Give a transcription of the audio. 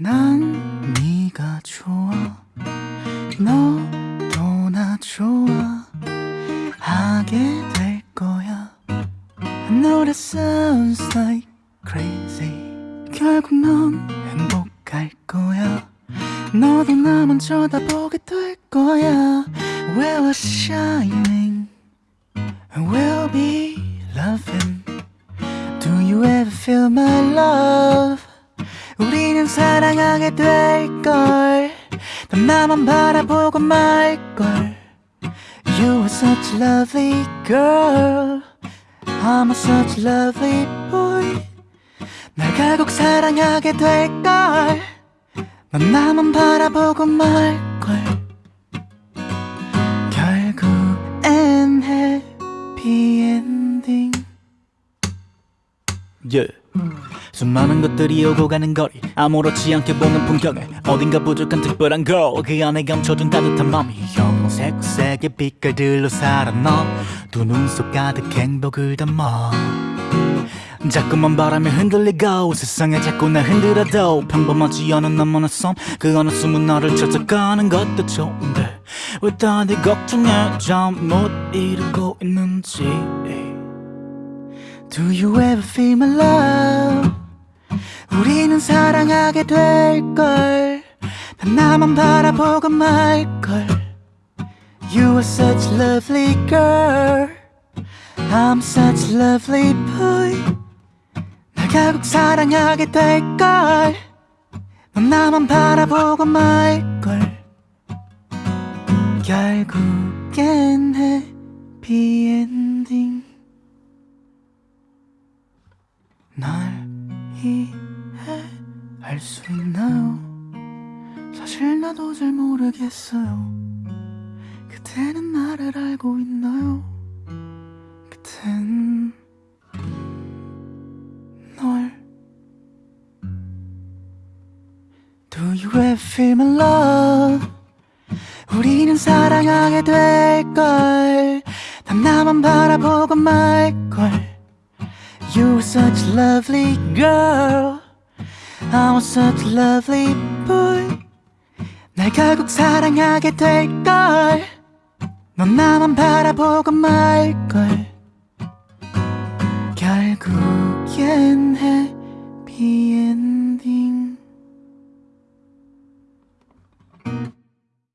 난 네가 좋아 너도 나 좋아 하게 될 거야 I know that sounds like crazy 결국 넌 행복할 거야 너도 나만 쳐다보게 될 거야 We're shining and we'll be loving Do you ever feel my love 우리는 사랑하게 될걸. 난 나만 바라보고 말걸. You are such a lovely girl. I'm a such a lovely boy. 날 결국 사랑하게 될걸. 난 나만 바라보고 말걸. 결국엔 해피엔딩 yeah. 수많은 것들이 오고 가는 거리 아무렇지 않게 보는 풍경에 어딘가 부족한 특별한 걸그 안에 감춰둔 따뜻한 맘이 형색색의 빛깔들로 살아 너 두 눈 속 가득 행복을 담아. 자꾸만 바람에 흔들리고 세상에 자꾸 나 흔들어도 평범하지 않은 나만의 섬그 어느 숨은 나를 찾아가는 것도 좋은데 왜 다들 걱정해 잠못 이루고 있는지. Do you ever feel my love 우리는 사랑하게 될걸. 난 나만 바라보고 말걸. You are such a lovely girl. I'm such a lovely boy. 날 결국 사랑하게 될걸. 넌 나만 바라보고 말걸. 결국엔 해피엔딩 날이 해할 수 있나요? 사실 나도 잘 모르겠어요 그대는 나를 알고 있나요? 그댄 널 Do you ever feel my love? 우리는 사랑하게 될걸 난 나만 바라보고 말걸 You are such a lovely girl I was such a lovely boy. 날 결국 사랑하게 될걸. 넌 나만 바라보고 말걸. 결국엔 해